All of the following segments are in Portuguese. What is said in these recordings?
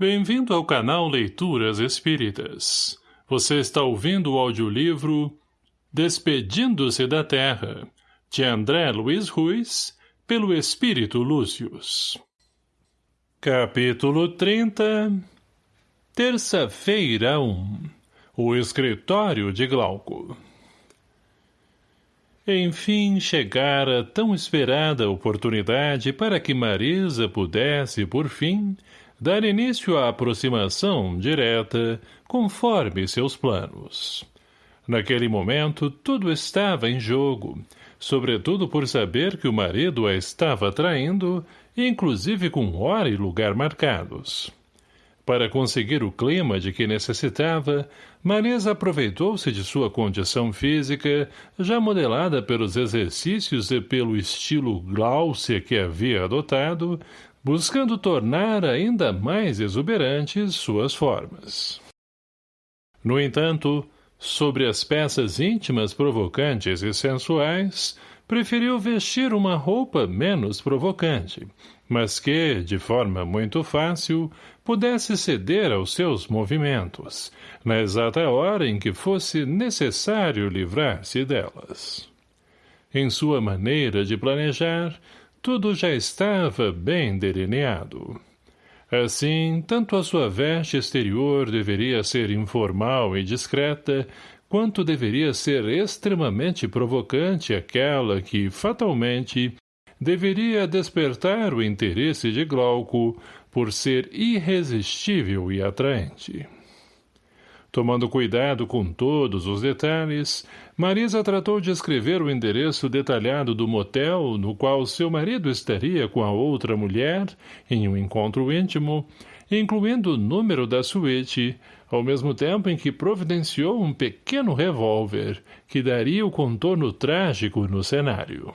Bem-vindo ao canal Leituras Espíritas. Você está ouvindo o audiolivro Despedindo-se da Terra, de André Luiz Ruiz, pelo Espírito Lúcius. Capítulo 30 Terça-feira 1 O Escritório de Glauco Enfim chegara tão esperada oportunidade para que Marisa pudesse, por fim, dar início à aproximação direta, conforme seus planos. Naquele momento, tudo estava em jogo, sobretudo por saber que o marido a estava traindo, inclusive com hora e lugar marcados. Para conseguir o clima de que necessitava, Marisa aproveitou-se de sua condição física, já modelada pelos exercícios e pelo estilo Glaucia que havia adotado, buscando tornar ainda mais exuberantes suas formas. No entanto, sobre as peças íntimas provocantes e sensuais, preferiu vestir uma roupa menos provocante, mas que, de forma muito fácil, pudesse ceder aos seus movimentos, na exata hora em que fosse necessário livrar-se delas. Em sua maneira de planejar, tudo já estava bem delineado. Assim, tanto a sua veste exterior deveria ser informal e discreta, quanto deveria ser extremamente provocante aquela que, fatalmente, deveria despertar o interesse de Glauco por ser irresistível e atraente. Tomando cuidado com todos os detalhes, Marisa tratou de escrever o endereço detalhado do motel no qual seu marido estaria com a outra mulher, em um encontro íntimo, incluindo o número da suíte, ao mesmo tempo em que providenciou um pequeno revólver, que daria o contorno trágico no cenário.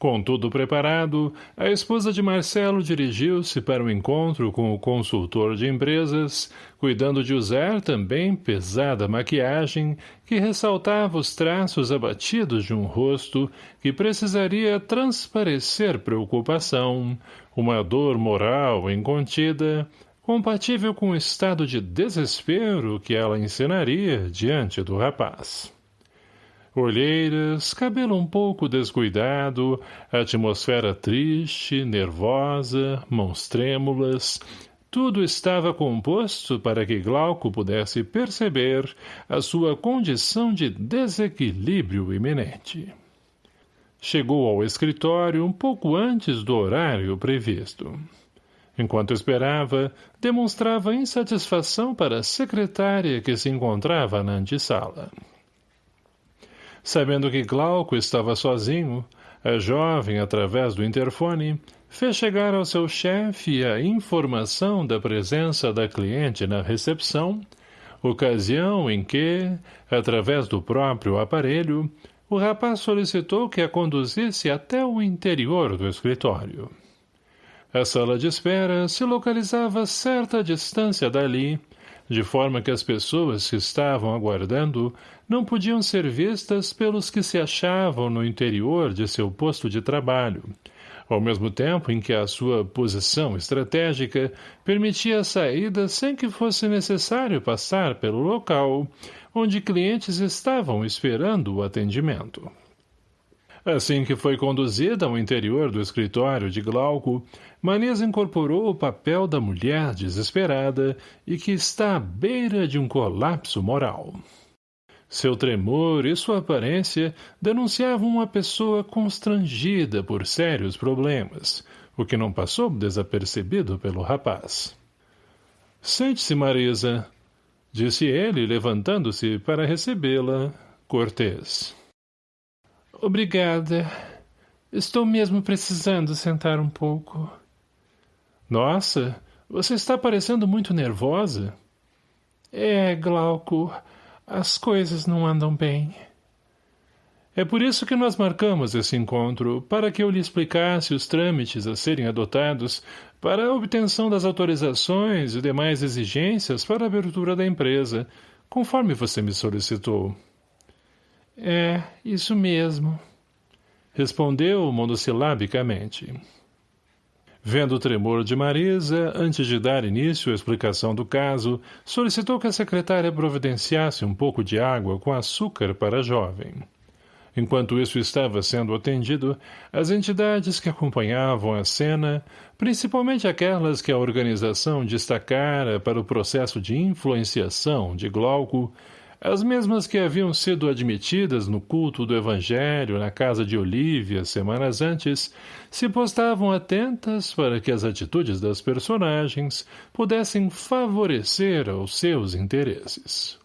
Com tudo preparado, a esposa de Marcelo dirigiu-se para o encontro com o consultor de empresas, cuidando de usar também pesada maquiagem que ressaltava os traços abatidos de um rosto que precisaria transparecer preocupação, uma dor moral incontida, compatível com o estado de desespero que ela ensinaria diante do rapaz. Olheiras, cabelo um pouco descuidado, atmosfera triste, nervosa, mãos trêmulas, tudo estava composto para que Glauco pudesse perceber a sua condição de desequilíbrio iminente. Chegou ao escritório um pouco antes do horário previsto. Enquanto esperava, demonstrava insatisfação para a secretária que se encontrava na antessala. Sabendo que Glauco estava sozinho, a jovem, através do interfone, fez chegar ao seu chefe a informação da presença da cliente na recepção, ocasião em que, através do próprio aparelho, o rapaz solicitou que a conduzisse até o interior do escritório. A sala de espera se localizava a certa distância dali, de forma que as pessoas que estavam aguardando não podiam ser vistas pelos que se achavam no interior de seu posto de trabalho, ao mesmo tempo em que a sua posição estratégica permitia a saída sem que fosse necessário passar pelo local onde clientes estavam esperando o atendimento. Assim que foi conduzida ao interior do escritório de Glauco, Manesa incorporou o papel da mulher desesperada e que está à beira de um colapso moral. Seu tremor e sua aparência denunciavam uma pessoa constrangida por sérios problemas, o que não passou desapercebido pelo rapaz. — Sente-se, Marisa, disse ele, levantando-se para recebê-la, cortês. — Obrigada. Estou mesmo precisando sentar um pouco. — Nossa, você está parecendo muito nervosa. — É, Glauco, as coisas não andam bem. É por isso que nós marcamos esse encontro, para que eu lhe explicasse os trâmites a serem adotados para a obtenção das autorizações e demais exigências para a abertura da empresa, conforme você me solicitou. É, isso mesmo. Respondeu monossilabicamente. Vendo o tremor de Marisa, antes de dar início à explicação do caso, solicitou que a secretária providenciasse um pouco de água com açúcar para a jovem. Enquanto isso estava sendo atendido, as entidades que acompanhavam a cena, principalmente aquelas que a organização destacara para o processo de influenciação de Glauco, as mesmas que haviam sido admitidas no culto do Evangelho na casa de Olívia semanas antes, se postavam atentas para que as atitudes das personagens pudessem favorecer aos seus interesses.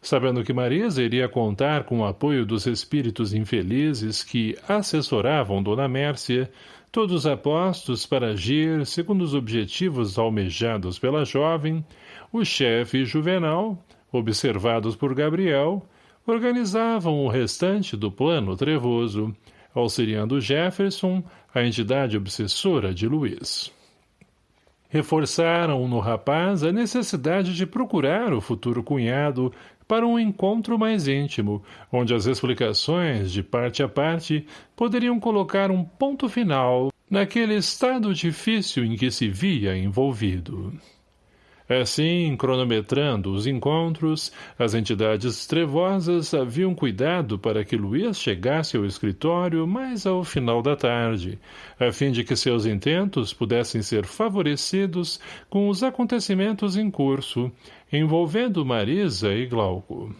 Sabendo que Marisa iria contar com o apoio dos espíritos infelizes que assessoravam Dona Mércia, todos apostos para agir segundo os objetivos almejados pela jovem, o chefe Juvenal, observados por Gabriel, organizavam o restante do plano trevoso, auxiliando Jefferson, a entidade obsessora de Luiz. Reforçaram no rapaz a necessidade de procurar o futuro cunhado para um encontro mais íntimo, onde as explicações, de parte a parte, poderiam colocar um ponto final naquele estado difícil em que se via envolvido. Assim, cronometrando os encontros, as entidades trevosas haviam cuidado para que Luiz chegasse ao escritório mais ao final da tarde, a fim de que seus intentos pudessem ser favorecidos com os acontecimentos em curso, envolvendo Marisa e Glauco.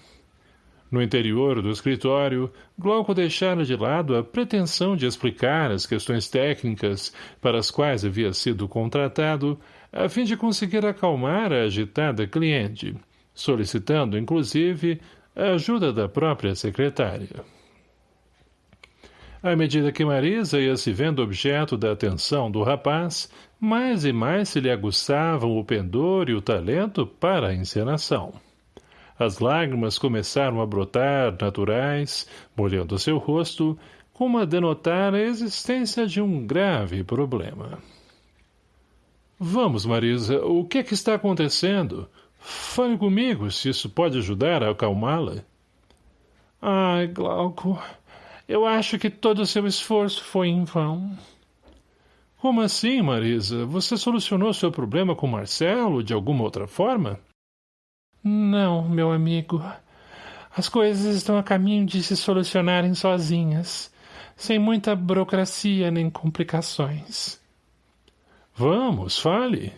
No interior do escritório, Glauco deixara de lado a pretensão de explicar as questões técnicas para as quais havia sido contratado, a fim de conseguir acalmar a agitada cliente, solicitando, inclusive, a ajuda da própria secretária. À medida que Marisa ia se vendo objeto da atenção do rapaz, mais e mais se lhe aguçavam o pendor e o talento para a encenação. As lágrimas começaram a brotar naturais, molhando seu rosto, como a denotar a existência de um grave problema. Vamos, Marisa, o que é que está acontecendo? Fale comigo, se isso pode ajudar a acalmá-la. Ai, Glauco, eu acho que todo o seu esforço foi em vão. Como assim, Marisa? Você solucionou seu problema com Marcelo de alguma outra forma? Não, meu amigo. As coisas estão a caminho de se solucionarem sozinhas, sem muita burocracia nem complicações. Vamos, fale.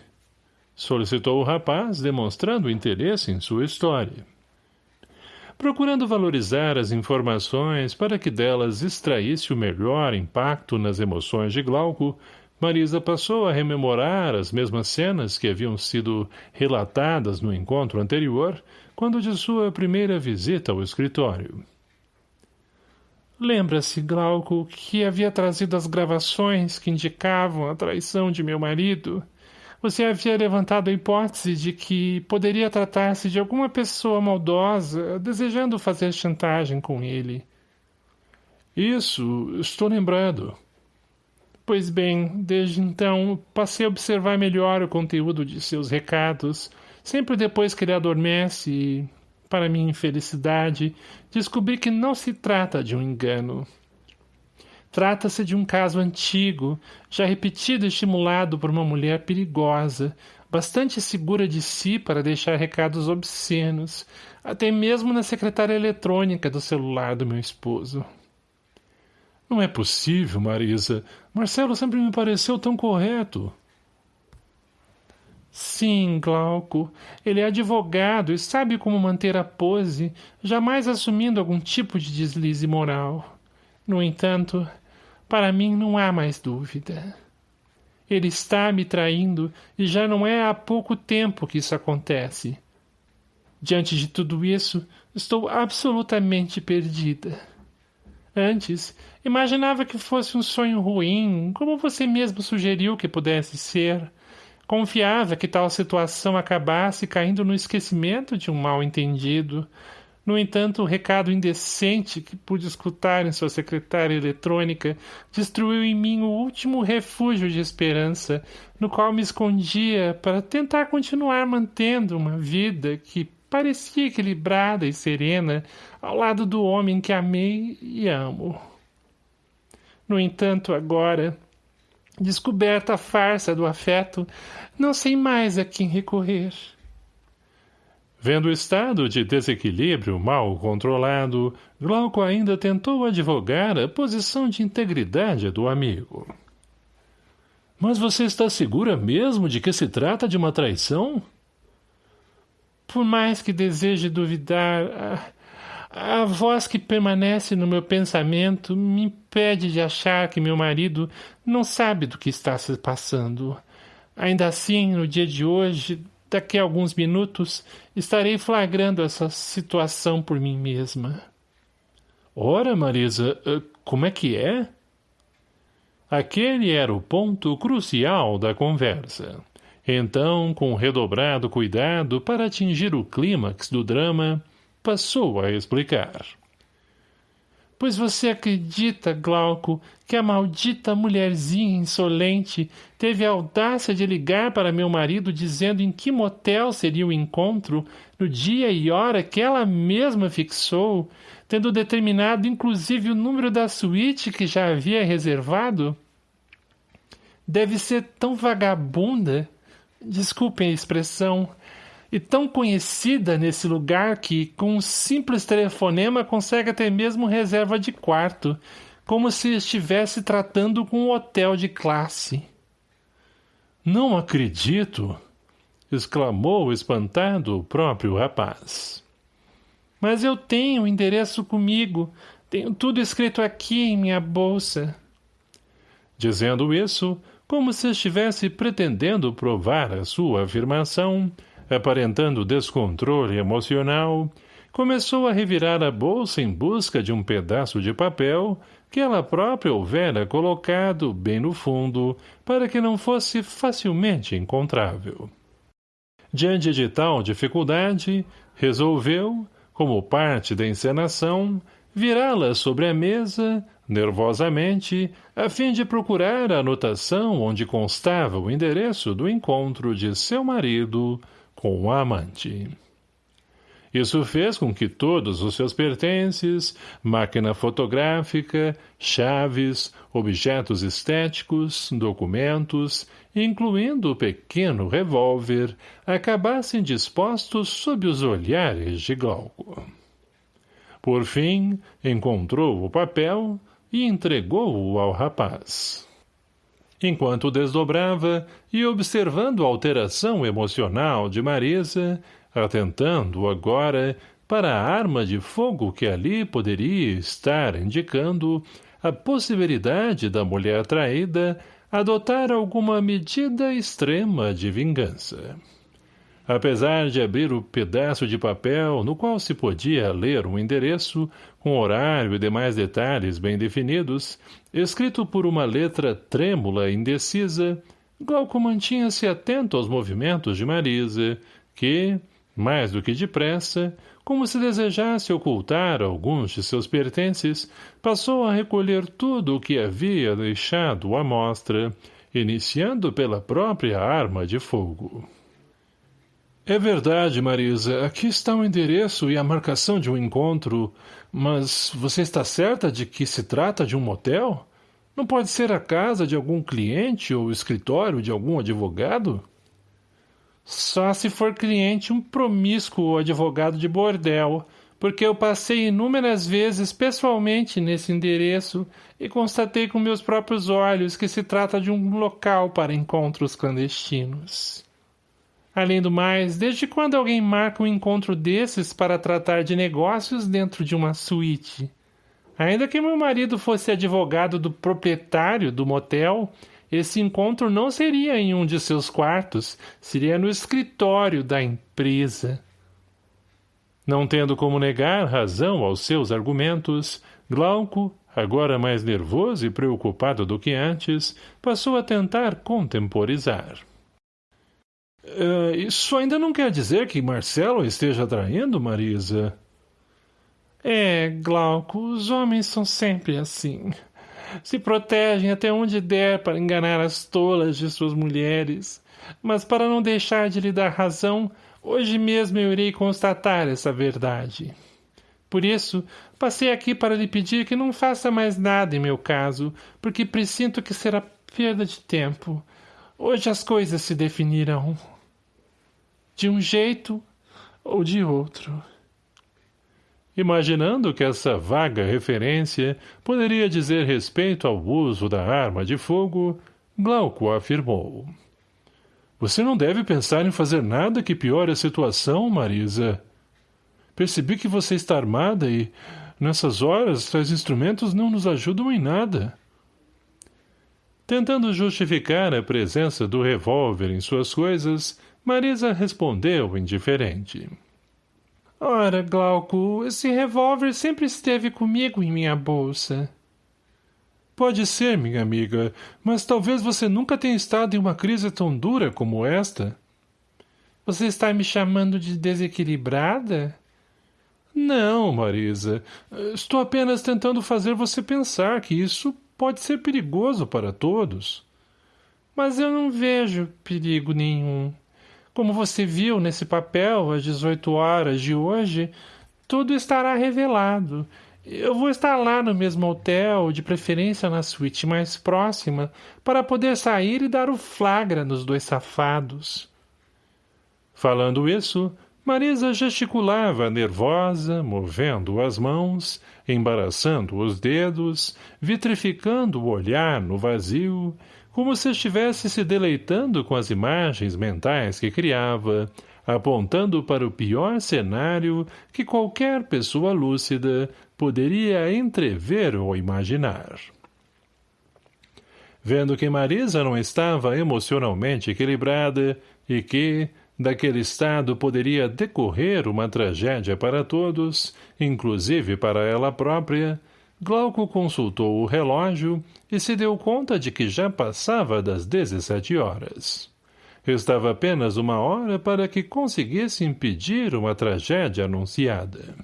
Solicitou o rapaz, demonstrando interesse em sua história. Procurando valorizar as informações para que delas extraísse o melhor impacto nas emoções de Glauco, Marisa passou a rememorar as mesmas cenas que haviam sido relatadas no encontro anterior, quando de sua primeira visita ao escritório. Lembra-se, Glauco, que havia trazido as gravações que indicavam a traição de meu marido? Você havia levantado a hipótese de que poderia tratar-se de alguma pessoa maldosa desejando fazer chantagem com ele. Isso, estou lembrado. Pois bem, desde então, passei a observar melhor o conteúdo de seus recados, sempre depois que ele adormece e, para minha infelicidade, descobri que não se trata de um engano. Trata-se de um caso antigo, já repetido e estimulado por uma mulher perigosa, bastante segura de si para deixar recados obscenos, até mesmo na secretária eletrônica do celular do meu esposo. Não é possível, Marisa. Marcelo sempre me pareceu tão correto. Sim, Glauco. Ele é advogado e sabe como manter a pose, jamais assumindo algum tipo de deslize moral. No entanto, para mim não há mais dúvida. Ele está me traindo e já não é há pouco tempo que isso acontece. Diante de tudo isso, estou absolutamente perdida. Antes, imaginava que fosse um sonho ruim, como você mesmo sugeriu que pudesse ser, Confiava que tal situação acabasse caindo no esquecimento de um mal-entendido. No entanto, o recado indecente que pude escutar em sua secretária eletrônica destruiu em mim o último refúgio de esperança, no qual me escondia para tentar continuar mantendo uma vida que parecia equilibrada e serena ao lado do homem que amei e amo. No entanto, agora Descoberta a farsa do afeto, não sei mais a quem recorrer. Vendo o estado de desequilíbrio mal controlado, Glauco ainda tentou advogar a posição de integridade do amigo. Mas você está segura mesmo de que se trata de uma traição? Por mais que deseje duvidar, a, a voz que permanece no meu pensamento me impede de achar que meu marido não sabe do que está se passando. Ainda assim, no dia de hoje, daqui a alguns minutos, estarei flagrando essa situação por mim mesma. Ora, Marisa, eh, como é que é? Aquele era o ponto crucial da conversa. Então, com redobrado cuidado para atingir o clímax do drama, passou a explicar. Pois você acredita, Glauco, que a maldita mulherzinha insolente teve a audácia de ligar para meu marido dizendo em que motel seria o encontro, no dia e hora que ela mesma fixou, tendo determinado inclusive o número da suíte que já havia reservado? Deve ser tão vagabunda, desculpem a expressão, e tão conhecida nesse lugar que, com um simples telefonema, consegue até mesmo reserva de quarto, como se estivesse tratando com um hotel de classe. Não acredito! exclamou espantado o próprio rapaz. Mas eu tenho o endereço comigo, tenho tudo escrito aqui em minha bolsa. Dizendo isso, como se estivesse pretendendo provar a sua afirmação, aparentando descontrole emocional, começou a revirar a bolsa em busca de um pedaço de papel que ela própria houvera colocado bem no fundo para que não fosse facilmente encontrável. Diante de tal dificuldade, resolveu, como parte da encenação, virá-la sobre a mesa, nervosamente, a fim de procurar a anotação onde constava o endereço do encontro de seu marido com a amante. Isso fez com que todos os seus pertences, máquina fotográfica, chaves, objetos estéticos, documentos, incluindo o pequeno revólver, acabassem dispostos sob os olhares de Glauco. Por fim, encontrou o papel e entregou-o ao rapaz. Enquanto desdobrava e observando a alteração emocional de Marisa, atentando agora para a arma de fogo que ali poderia estar indicando a possibilidade da mulher traída adotar alguma medida extrema de vingança. Apesar de abrir o pedaço de papel no qual se podia ler um endereço, com horário e demais detalhes bem definidos, escrito por uma letra trêmula e indecisa, Glauco mantinha-se atento aos movimentos de Marisa, que, mais do que depressa, como se desejasse ocultar alguns de seus pertences, passou a recolher tudo o que havia deixado à mostra, iniciando pela própria arma de fogo. É verdade, Marisa. Aqui está o endereço e a marcação de um encontro. Mas você está certa de que se trata de um motel? Não pode ser a casa de algum cliente ou escritório de algum advogado? Só se for cliente um promíscuo advogado de bordel, porque eu passei inúmeras vezes pessoalmente nesse endereço e constatei com meus próprios olhos que se trata de um local para encontros clandestinos. Além do mais, desde quando alguém marca um encontro desses para tratar de negócios dentro de uma suíte? Ainda que meu marido fosse advogado do proprietário do motel, esse encontro não seria em um de seus quartos, seria no escritório da empresa. Não tendo como negar razão aos seus argumentos, Glauco, agora mais nervoso e preocupado do que antes, passou a tentar contemporizar. Uh, isso ainda não quer dizer que Marcelo esteja traindo, Marisa? É, Glauco, os homens são sempre assim. Se protegem até onde der para enganar as tolas de suas mulheres. Mas para não deixar de lhe dar razão, hoje mesmo eu irei constatar essa verdade. Por isso, passei aqui para lhe pedir que não faça mais nada em meu caso, porque presinto que será Perda de tempo. Hoje as coisas se definirão. De um jeito ou de outro. Imaginando que essa vaga referência poderia dizer respeito ao uso da arma de fogo, Glauco afirmou. Você não deve pensar em fazer nada que piore a situação, Marisa. Percebi que você está armada e, nessas horas, tais instrumentos não nos ajudam em nada. Tentando justificar a presença do revólver em suas coisas, Marisa respondeu indiferente. Ora, Glauco, esse revólver sempre esteve comigo em minha bolsa. Pode ser, minha amiga, mas talvez você nunca tenha estado em uma crise tão dura como esta. Você está me chamando de desequilibrada? Não, Marisa. Estou apenas tentando fazer você pensar que isso pode ser perigoso para todos. Mas eu não vejo perigo nenhum. Como você viu nesse papel às 18 horas de hoje, tudo estará revelado eu vou estar lá no mesmo hotel, de preferência na suíte mais próxima, para poder sair e dar o flagra nos dois safados. Falando isso, Marisa gesticulava nervosa, movendo as mãos, embaraçando os dedos, vitrificando o olhar no vazio, como se estivesse se deleitando com as imagens mentais que criava, apontando para o pior cenário que qualquer pessoa lúcida poderia entrever ou imaginar. Vendo que Marisa não estava emocionalmente equilibrada e que, daquele estado poderia decorrer uma tragédia para todos, inclusive para ela própria, Glauco consultou o relógio e se deu conta de que já passava das 17 horas. Restava apenas uma hora para que conseguisse impedir uma tragédia anunciada.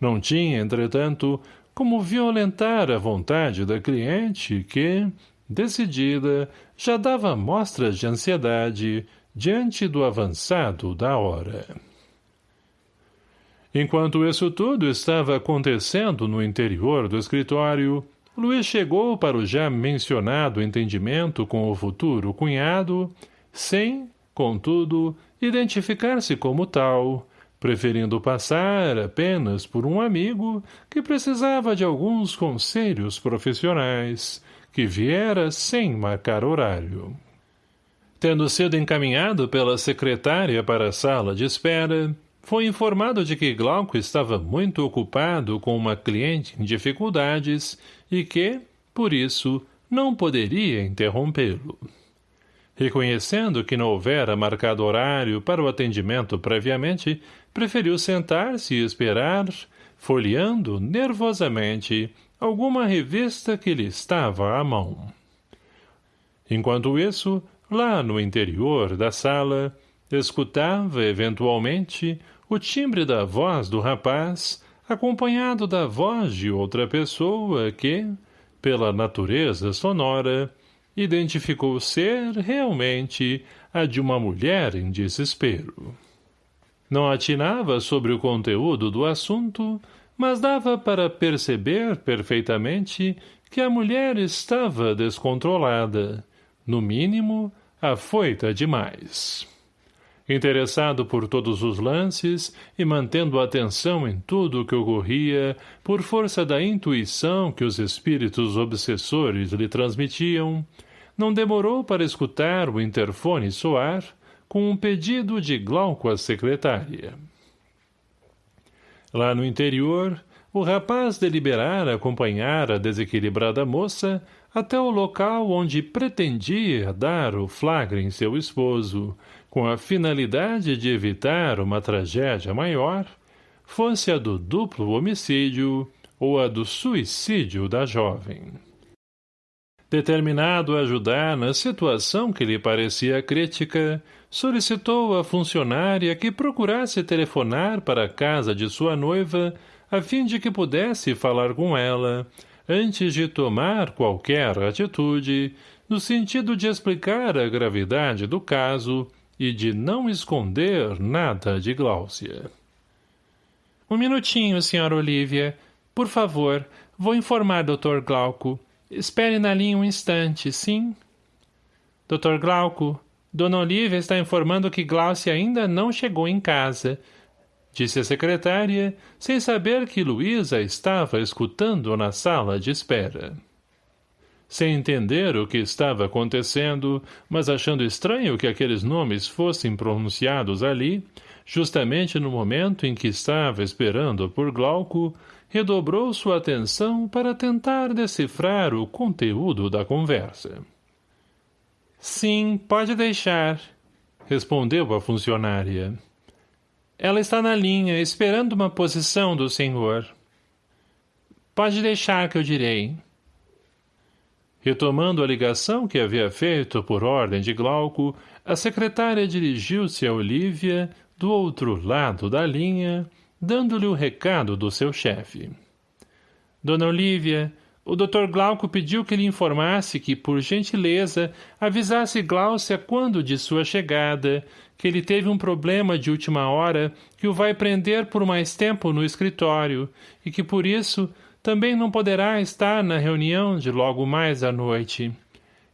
Não tinha, entretanto, como violentar a vontade da cliente que, decidida, já dava mostras de ansiedade diante do avançado da hora. Enquanto isso tudo estava acontecendo no interior do escritório, Luiz chegou para o já mencionado entendimento com o futuro cunhado, sem, contudo, identificar-se como tal, preferindo passar apenas por um amigo que precisava de alguns conselhos profissionais, que viera sem marcar horário. Tendo sido encaminhado pela secretária para a sala de espera, foi informado de que Glauco estava muito ocupado com uma cliente em dificuldades e que, por isso, não poderia interrompê-lo. Reconhecendo que não houvera marcado horário para o atendimento previamente, preferiu sentar-se e esperar, folheando nervosamente alguma revista que lhe estava à mão. Enquanto isso, lá no interior da sala, escutava, eventualmente, o timbre da voz do rapaz, acompanhado da voz de outra pessoa que, pela natureza sonora, identificou ser, realmente, a de uma mulher em desespero. Não atinava sobre o conteúdo do assunto, mas dava para perceber perfeitamente que a mulher estava descontrolada, no mínimo, afoita demais. Interessado por todos os lances e mantendo atenção em tudo o que ocorria, por força da intuição que os espíritos obsessores lhe transmitiam, não demorou para escutar o interfone soar, com um pedido de Glauco à secretária. Lá no interior, o rapaz deliberara acompanhar a desequilibrada moça até o local onde pretendia dar o flagra em seu esposo, com a finalidade de evitar uma tragédia maior, fosse a do duplo homicídio ou a do suicídio da jovem. Determinado a ajudar na situação que lhe parecia crítica, solicitou à funcionária que procurasse telefonar para a casa de sua noiva a fim de que pudesse falar com ela, antes de tomar qualquer atitude, no sentido de explicar a gravidade do caso e de não esconder nada de Gláucia. Um minutinho, senhora Olívia. Por favor, vou informar Dr. Glauco. Espere na linha um instante, sim? Dr. Glauco, Dona Olivia está informando que Glaucia ainda não chegou em casa. Disse a secretária, sem saber que Luísa estava escutando na sala de espera. Sem entender o que estava acontecendo, mas achando estranho que aqueles nomes fossem pronunciados ali, justamente no momento em que estava esperando por Glauco, redobrou sua atenção para tentar decifrar o conteúdo da conversa. Sim, pode deixar, respondeu a funcionária. Ela está na linha, esperando uma posição do senhor. Pode deixar que eu direi. Retomando a ligação que havia feito por ordem de Glauco, a secretária dirigiu-se a Olívia, do outro lado da linha, dando-lhe o recado do seu chefe. Dona Olívia, o Dr. Glauco pediu que lhe informasse que, por gentileza, avisasse Gláucia quando de sua chegada, que ele teve um problema de última hora que o vai prender por mais tempo no escritório e que, por isso, também não poderá estar na reunião de logo mais à noite.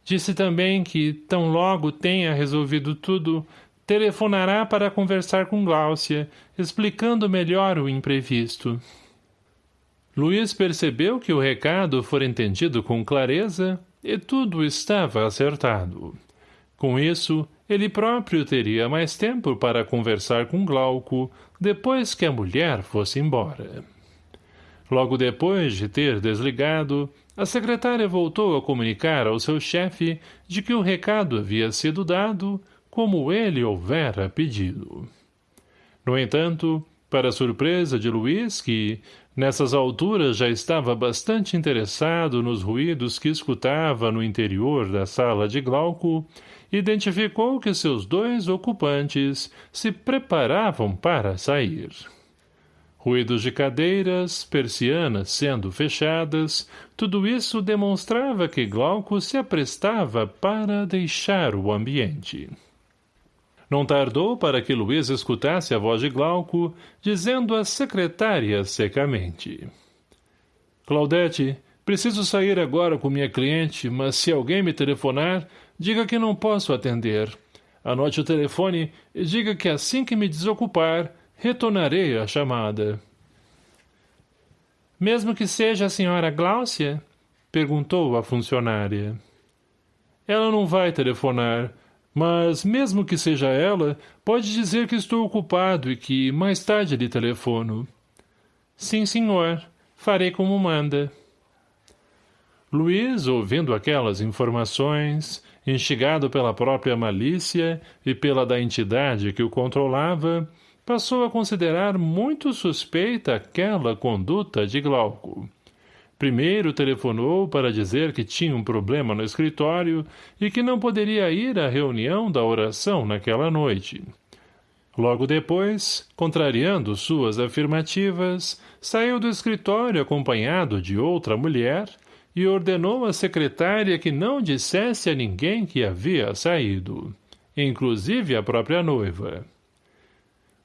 Disse também que, tão logo tenha resolvido tudo, telefonará para conversar com Gláucia, explicando melhor o imprevisto. Luiz percebeu que o recado fora entendido com clareza e tudo estava acertado. Com isso, ele próprio teria mais tempo para conversar com Glauco depois que a mulher fosse embora. Logo depois de ter desligado, a secretária voltou a comunicar ao seu chefe de que o recado havia sido dado como ele houvera pedido. No entanto, para surpresa de Luiz, que, nessas alturas, já estava bastante interessado nos ruídos que escutava no interior da sala de Glauco, identificou que seus dois ocupantes se preparavam para sair. Ruídos de cadeiras, persianas sendo fechadas, tudo isso demonstrava que Glauco se aprestava para deixar o ambiente. Não tardou para que Luiz escutasse a voz de Glauco, dizendo à secretária secamente. Claudete, preciso sair agora com minha cliente, mas se alguém me telefonar, diga que não posso atender. Anote o telefone e diga que assim que me desocupar, Retornarei a chamada. Mesmo que seja a senhora Gláucia? Perguntou a funcionária. Ela não vai telefonar, mas, mesmo que seja ela, pode dizer que estou ocupado e que mais tarde lhe telefono. Sim, senhor. Farei como manda. Luiz, ouvindo aquelas informações, instigado pela própria malícia e pela da entidade que o controlava, passou a considerar muito suspeita aquela conduta de Glauco. Primeiro telefonou para dizer que tinha um problema no escritório e que não poderia ir à reunião da oração naquela noite. Logo depois, contrariando suas afirmativas, saiu do escritório acompanhado de outra mulher e ordenou à secretária que não dissesse a ninguém que havia saído, inclusive a própria noiva.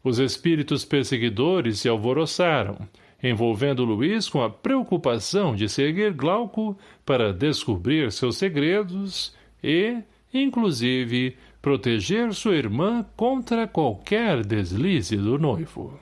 Os espíritos perseguidores se alvoroçaram, envolvendo Luiz com a preocupação de seguir Glauco para descobrir seus segredos e, inclusive, proteger sua irmã contra qualquer deslize do noivo.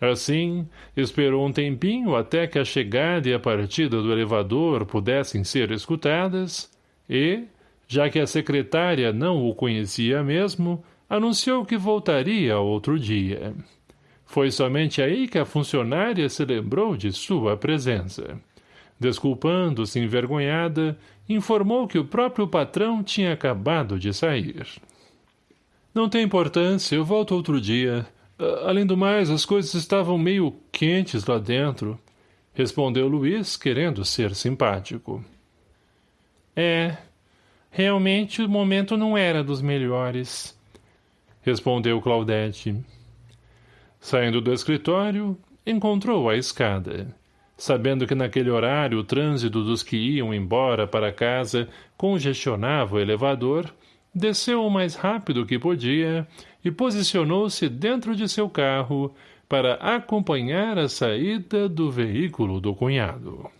Assim, esperou um tempinho até que a chegada e a partida do elevador pudessem ser escutadas e, já que a secretária não o conhecia mesmo, anunciou que voltaria outro dia. Foi somente aí que a funcionária se lembrou de sua presença. Desculpando-se envergonhada, informou que o próprio patrão tinha acabado de sair. Não tem importância, eu volto outro dia. Além do mais, as coisas estavam meio quentes lá dentro, respondeu Luiz, querendo ser simpático. É, realmente o momento não era dos melhores respondeu Claudete. Saindo do escritório, encontrou a escada. Sabendo que naquele horário o trânsito dos que iam embora para casa congestionava o elevador, desceu o mais rápido que podia e posicionou-se dentro de seu carro para acompanhar a saída do veículo do cunhado.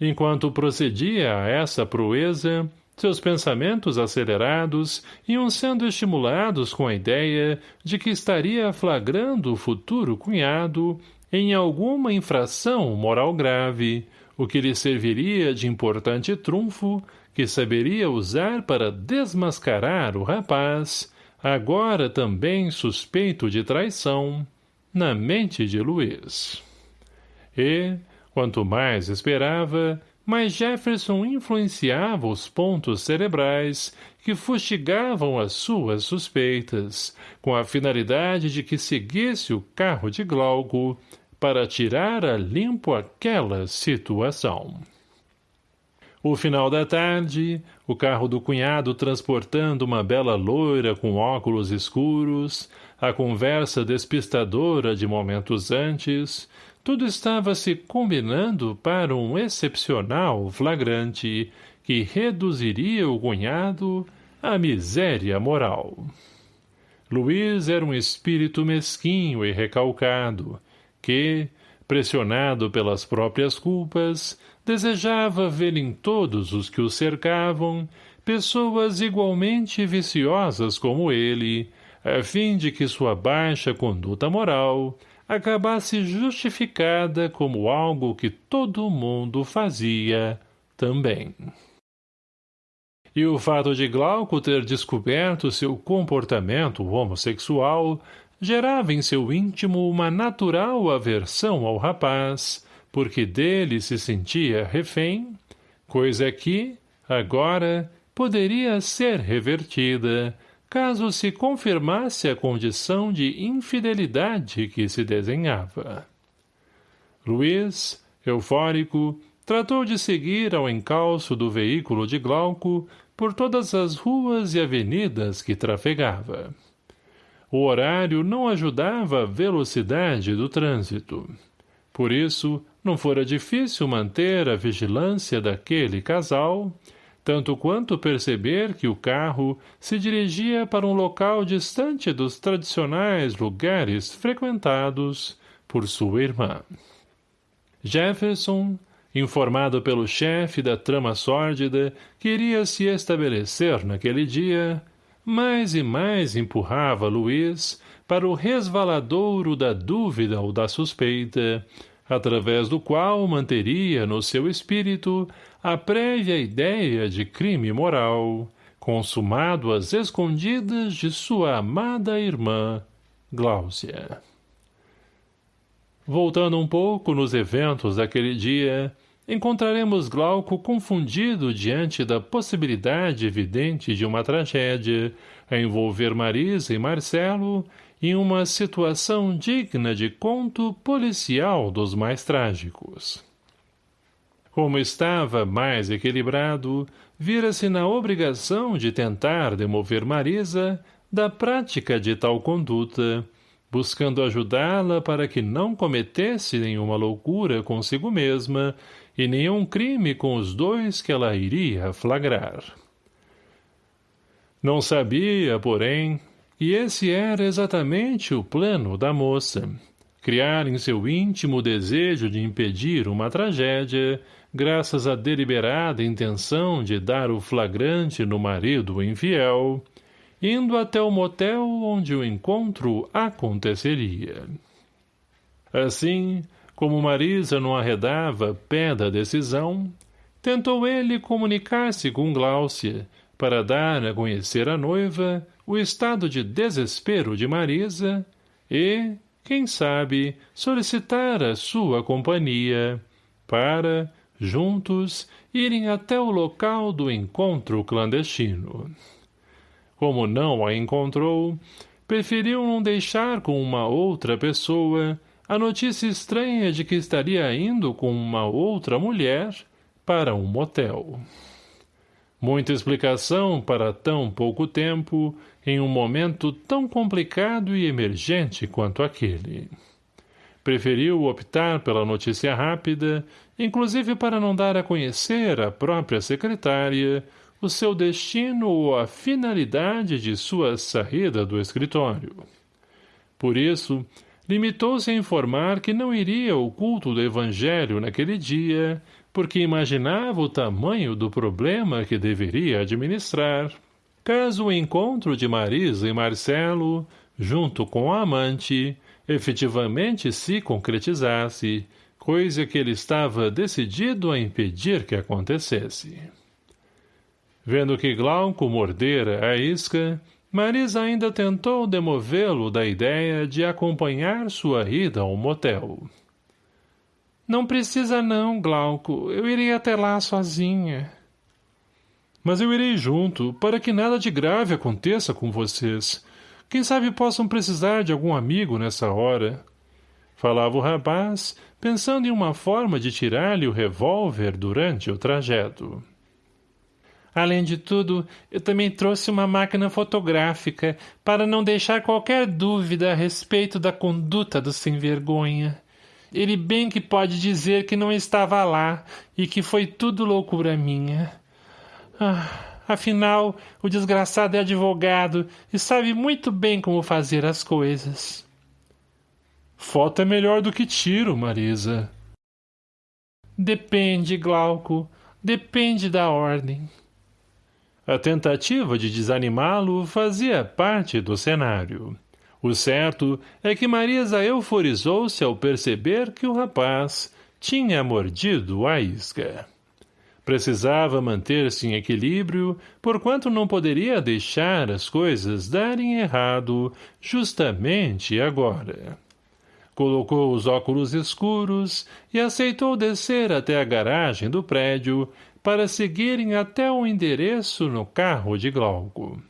Enquanto procedia a essa proeza, seus pensamentos acelerados iam sendo estimulados com a ideia de que estaria flagrando o futuro cunhado em alguma infração moral grave, o que lhe serviria de importante trunfo que saberia usar para desmascarar o rapaz, agora também suspeito de traição, na mente de Luiz. E, quanto mais esperava, mas Jefferson influenciava os pontos cerebrais que fustigavam as suas suspeitas, com a finalidade de que seguisse o carro de Glauco para tirar a limpo aquela situação. O final da tarde, o carro do cunhado transportando uma bela loira com óculos escuros, a conversa despistadora de momentos antes, tudo estava se combinando para um excepcional flagrante que reduziria o cunhado à miséria moral. Luiz era um espírito mesquinho e recalcado, que, pressionado pelas próprias culpas, desejava ver em todos os que o cercavam pessoas igualmente viciosas como ele, a fim de que sua baixa conduta moral acabasse justificada como algo que todo mundo fazia também. E o fato de Glauco ter descoberto seu comportamento homossexual gerava em seu íntimo uma natural aversão ao rapaz, porque dele se sentia refém, coisa que, agora, poderia ser revertida, caso se confirmasse a condição de infidelidade que se desenhava. Luiz, eufórico, tratou de seguir ao encalço do veículo de Glauco por todas as ruas e avenidas que trafegava. O horário não ajudava a velocidade do trânsito. Por isso, não fora difícil manter a vigilância daquele casal, tanto quanto perceber que o carro se dirigia para um local distante dos tradicionais lugares frequentados por sua irmã. Jefferson, informado pelo chefe da trama sórdida que iria se estabelecer naquele dia, mais e mais empurrava Luiz para o resvaladouro da dúvida ou da suspeita, através do qual manteria no seu espírito a prévia ideia de crime moral, consumado às escondidas de sua amada irmã, Gláucia. Voltando um pouco nos eventos daquele dia, encontraremos Glauco confundido diante da possibilidade evidente de uma tragédia a envolver Marisa e Marcelo em uma situação digna de conto policial dos mais trágicos. Como estava mais equilibrado, vira-se na obrigação de tentar demover Marisa da prática de tal conduta, buscando ajudá-la para que não cometesse nenhuma loucura consigo mesma e nenhum crime com os dois que ela iria flagrar. Não sabia, porém, e esse era exatamente o plano da moça. Criar em seu íntimo desejo de impedir uma tragédia, graças à deliberada intenção de dar o flagrante no marido infiel, indo até o motel onde o encontro aconteceria. Assim, como Marisa não arredava pé da decisão, tentou ele comunicar-se com Gláucia, para dar a conhecer à noiva o estado de desespero de Marisa e, quem sabe, solicitar a sua companhia para, juntos, irem até o local do encontro clandestino. Como não a encontrou, preferiu não deixar com uma outra pessoa a notícia estranha de que estaria indo com uma outra mulher para um motel. Muita explicação para tão pouco tempo, em um momento tão complicado e emergente quanto aquele. Preferiu optar pela notícia rápida, inclusive para não dar a conhecer à própria secretária o seu destino ou a finalidade de sua saída do escritório. Por isso, limitou-se a informar que não iria ao culto do evangelho naquele dia, porque imaginava o tamanho do problema que deveria administrar. Caso o encontro de Marisa e Marcelo, junto com a amante, efetivamente se concretizasse, coisa que ele estava decidido a impedir que acontecesse. Vendo que Glauco mordera a isca, Marisa ainda tentou demovê-lo da ideia de acompanhar sua ida ao motel. Não precisa não, Glauco. Eu irei até lá sozinha. Mas eu irei junto, para que nada de grave aconteça com vocês. Quem sabe possam precisar de algum amigo nessa hora. Falava o rapaz, pensando em uma forma de tirar-lhe o revólver durante o trajeto. Além de tudo, eu também trouxe uma máquina fotográfica para não deixar qualquer dúvida a respeito da conduta do sem-vergonha. Ele bem que pode dizer que não estava lá e que foi tudo loucura minha. Ah, afinal, o desgraçado é advogado e sabe muito bem como fazer as coisas. Foto é melhor do que tiro, Marisa. Depende, Glauco. Depende da ordem. A tentativa de desanimá-lo fazia parte do cenário. O certo é que Marisa euforizou-se ao perceber que o rapaz tinha mordido a isca. Precisava manter-se em equilíbrio, porquanto não poderia deixar as coisas darem errado justamente agora. Colocou os óculos escuros e aceitou descer até a garagem do prédio para seguirem até o endereço no carro de Glauco.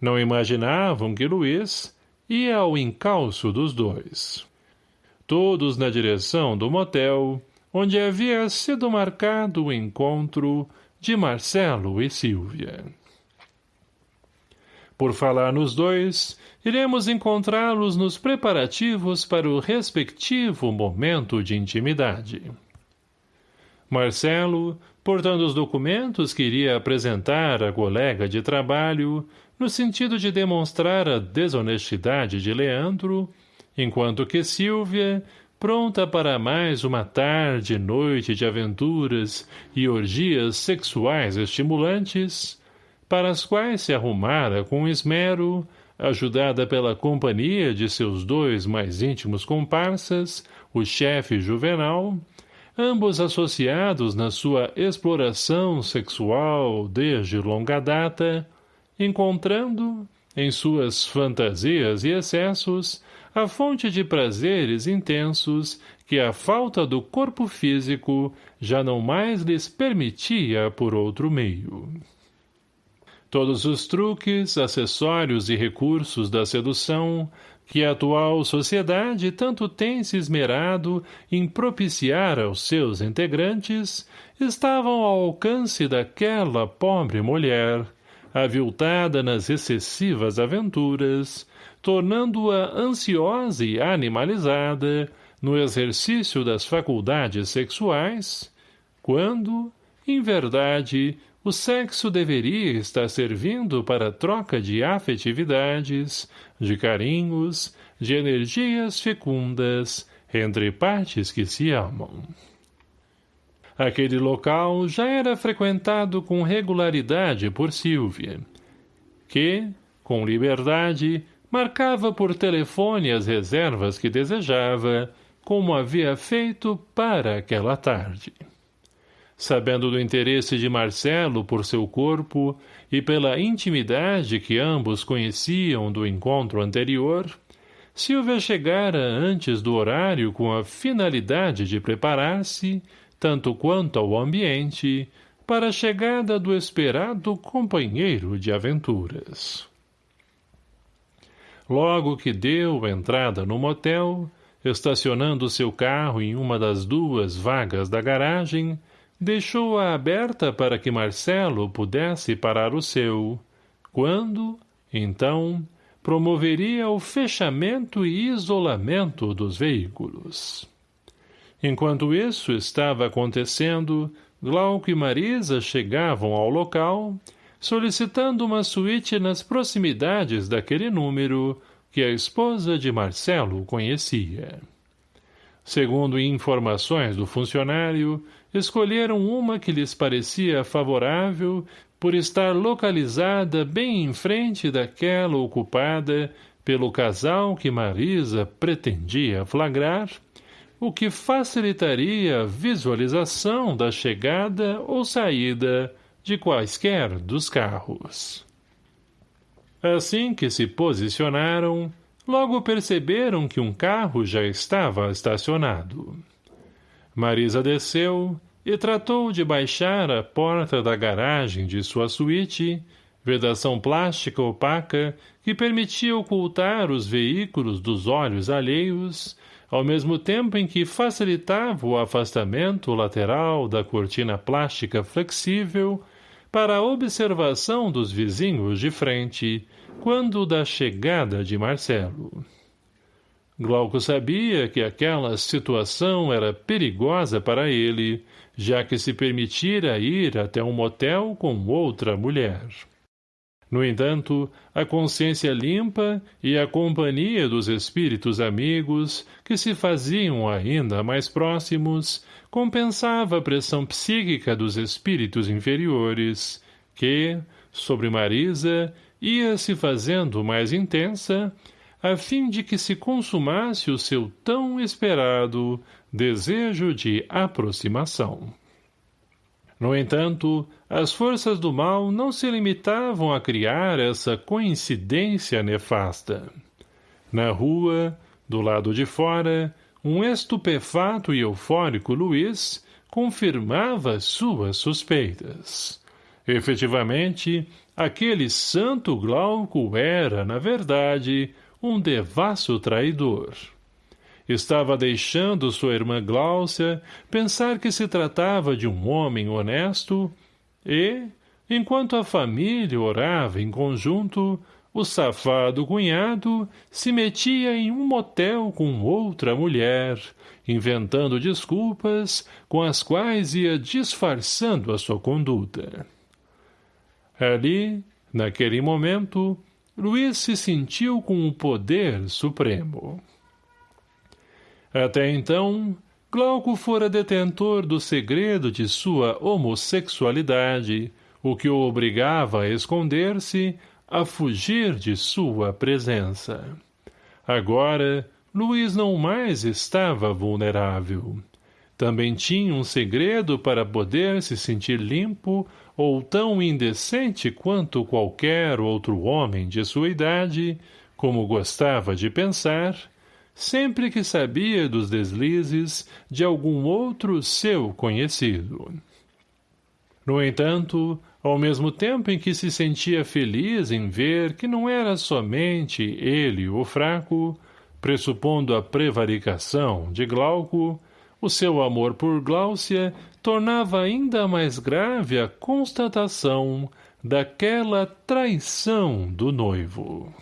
Não imaginavam que Luiz, ia ao encalço dos dois. Todos na direção do motel, onde havia sido marcado o encontro de Marcelo e Silvia. Por falar nos dois, iremos encontrá-los nos preparativos para o respectivo momento de intimidade. Marcelo, portando os documentos que iria apresentar à colega de trabalho, no sentido de demonstrar a desonestidade de Leandro, enquanto que Silvia, pronta para mais uma tarde e noite de aventuras e orgias sexuais estimulantes, para as quais se arrumara com esmero, ajudada pela companhia de seus dois mais íntimos comparsas, o chefe Juvenal, ambos associados na sua exploração sexual desde longa data, encontrando, em suas fantasias e excessos, a fonte de prazeres intensos que a falta do corpo físico já não mais lhes permitia por outro meio. Todos os truques, acessórios e recursos da sedução que a atual sociedade tanto tem se esmerado em propiciar aos seus integrantes estavam ao alcance daquela pobre mulher, aviltada nas excessivas aventuras, tornando-a ansiosa e animalizada no exercício das faculdades sexuais, quando, em verdade, o sexo deveria estar servindo para troca de afetividades, de carinhos, de energias fecundas entre partes que se amam. Aquele local já era frequentado com regularidade por Silvia, que, com liberdade, marcava por telefone as reservas que desejava, como havia feito para aquela tarde. Sabendo do interesse de Marcelo por seu corpo e pela intimidade que ambos conheciam do encontro anterior, Silvia chegara antes do horário com a finalidade de preparar-se tanto quanto ao ambiente, para a chegada do esperado companheiro de aventuras. Logo que deu entrada no motel, estacionando seu carro em uma das duas vagas da garagem, deixou-a aberta para que Marcelo pudesse parar o seu, quando, então, promoveria o fechamento e isolamento dos veículos. Enquanto isso estava acontecendo, Glauco e Marisa chegavam ao local, solicitando uma suíte nas proximidades daquele número que a esposa de Marcelo conhecia. Segundo informações do funcionário, escolheram uma que lhes parecia favorável por estar localizada bem em frente daquela ocupada pelo casal que Marisa pretendia flagrar, o que facilitaria a visualização da chegada ou saída de quaisquer dos carros. Assim que se posicionaram, logo perceberam que um carro já estava estacionado. Marisa desceu e tratou de baixar a porta da garagem de sua suíte, vedação plástica opaca que permitia ocultar os veículos dos olhos alheios, ao mesmo tempo em que facilitava o afastamento lateral da cortina plástica flexível para a observação dos vizinhos de frente, quando da chegada de Marcelo. Glauco sabia que aquela situação era perigosa para ele, já que se permitira ir até um motel com outra mulher. No entanto, a consciência limpa e a companhia dos espíritos amigos, que se faziam ainda mais próximos, compensava a pressão psíquica dos espíritos inferiores, que, sobre Marisa, ia se fazendo mais intensa, a fim de que se consumasse o seu tão esperado desejo de aproximação. No entanto, as forças do mal não se limitavam a criar essa coincidência nefasta. Na rua, do lado de fora, um estupefato e eufórico Luiz confirmava suas suspeitas. Efetivamente, aquele santo Glauco era, na verdade, um devasso traidor estava deixando sua irmã Gláucia pensar que se tratava de um homem honesto e, enquanto a família orava em conjunto, o safado cunhado se metia em um motel com outra mulher, inventando desculpas com as quais ia disfarçando a sua conduta. Ali, naquele momento, Luiz se sentiu com o poder supremo. Até então, Glauco fora detentor do segredo de sua homossexualidade, o que o obrigava a esconder-se, a fugir de sua presença. Agora, Luiz não mais estava vulnerável. Também tinha um segredo para poder se sentir limpo ou tão indecente quanto qualquer outro homem de sua idade, como gostava de pensar, sempre que sabia dos deslizes de algum outro seu conhecido. No entanto, ao mesmo tempo em que se sentia feliz em ver que não era somente ele o fraco, pressupondo a prevaricação de Glauco, o seu amor por Gláucia tornava ainda mais grave a constatação daquela traição do noivo.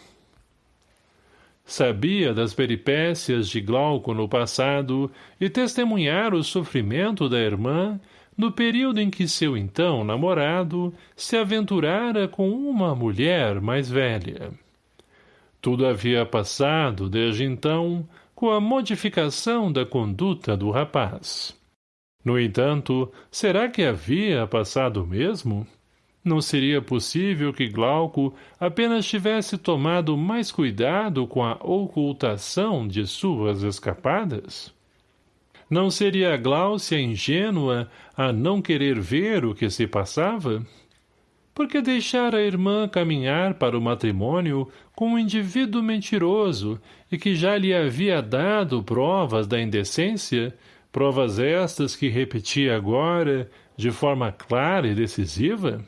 Sabia das peripécias de Glauco no passado e testemunhara o sofrimento da irmã no período em que seu então namorado se aventurara com uma mulher mais velha. Tudo havia passado desde então com a modificação da conduta do rapaz. No entanto, será que havia passado mesmo? Não seria possível que Glauco apenas tivesse tomado mais cuidado com a ocultação de suas escapadas? Não seria Gláucia ingênua a não querer ver o que se passava? Por que deixar a irmã caminhar para o matrimônio com um indivíduo mentiroso e que já lhe havia dado provas da indecência, provas estas que repetia agora, de forma clara e decisiva?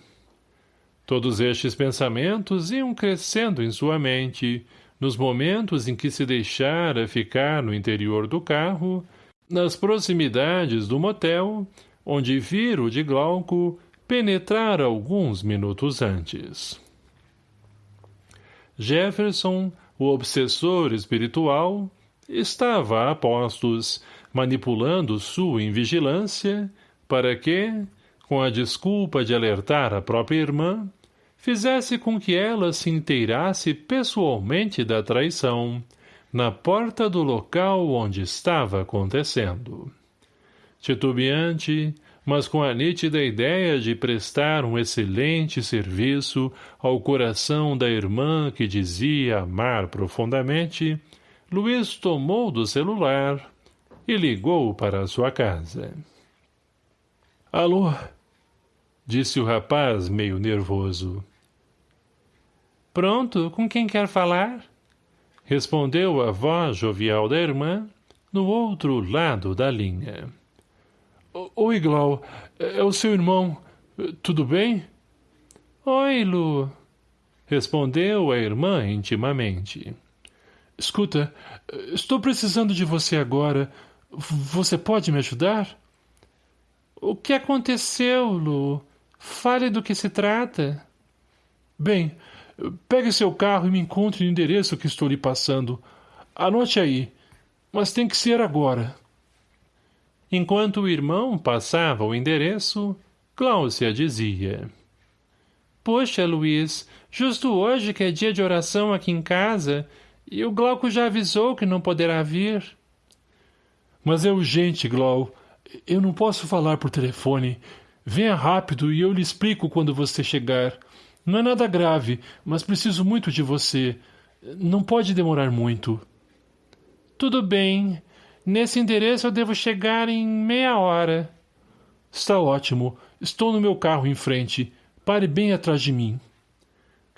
Todos estes pensamentos iam crescendo em sua mente, nos momentos em que se deixara ficar no interior do carro, nas proximidades do motel, onde vira o de Glauco penetrar alguns minutos antes. Jefferson, o obsessor espiritual, estava a postos, manipulando sua invigilância, para que, com a desculpa de alertar a própria irmã, fizesse com que ela se inteirasse pessoalmente da traição, na porta do local onde estava acontecendo. Titubeante, mas com a nítida ideia de prestar um excelente serviço ao coração da irmã que dizia amar profundamente, Luiz tomou do celular e ligou para sua casa. — Alô? — disse o rapaz meio nervoso. — Pronto, com quem quer falar? — respondeu a voz jovial da irmã, no outro lado da linha. — Oi, Glau, é o seu irmão. Tudo bem? — Oi, Lu, respondeu a irmã intimamente. — Escuta, estou precisando de você agora. Você pode me ajudar? — O que aconteceu, Lu? Fale do que se trata. Bem, pegue seu carro e me encontre no endereço que estou lhe passando. Anote aí mas tem que ser agora. Enquanto o irmão passava o endereço, Cláudia dizia. Poxa, Luiz, justo hoje que é dia de oração aqui em casa, e o Glauco já avisou que não poderá vir. Mas é urgente, Glau. Eu não posso falar por telefone. Venha rápido e eu lhe explico quando você chegar. Não é nada grave, mas preciso muito de você. Não pode demorar muito. Tudo bem. Nesse endereço eu devo chegar em meia hora. Está ótimo. Estou no meu carro em frente. Pare bem atrás de mim.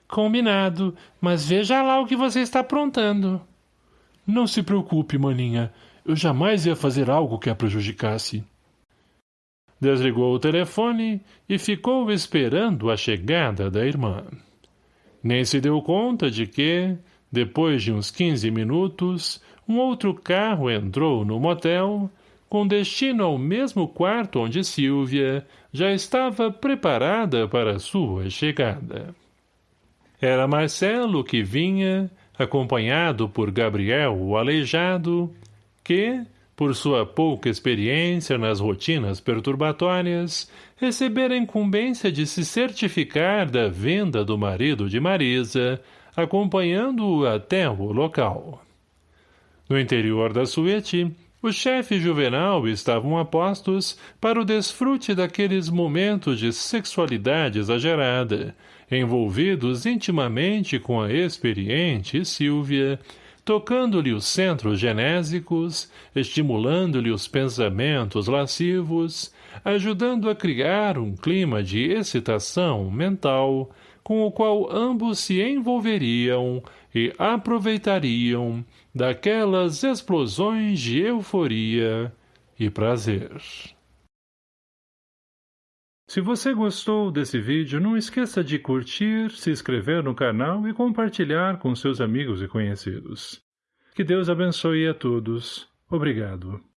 Combinado, mas veja lá o que você está aprontando. Não se preocupe, maninha. Eu jamais ia fazer algo que a prejudicasse. Desligou o telefone e ficou esperando a chegada da irmã. Nem se deu conta de que, depois de uns quinze minutos, um outro carro entrou no motel, com destino ao mesmo quarto onde Silvia já estava preparada para sua chegada. Era Marcelo que vinha, acompanhado por Gabriel o aleijado, que, por sua pouca experiência nas rotinas perturbatórias, recebera a incumbência de se certificar da venda do marido de Marisa, acompanhando-o até o local. No interior da suíte, o chefe juvenal estavam apostos para o desfrute daqueles momentos de sexualidade exagerada, envolvidos intimamente com a experiente Silvia, tocando-lhe os centros genésicos, estimulando-lhe os pensamentos lascivos, ajudando a criar um clima de excitação mental, com o qual ambos se envolveriam e aproveitariam daquelas explosões de euforia e prazer. Se você gostou desse vídeo, não esqueça de curtir, se inscrever no canal e compartilhar com seus amigos e conhecidos. Que Deus abençoe a todos. Obrigado.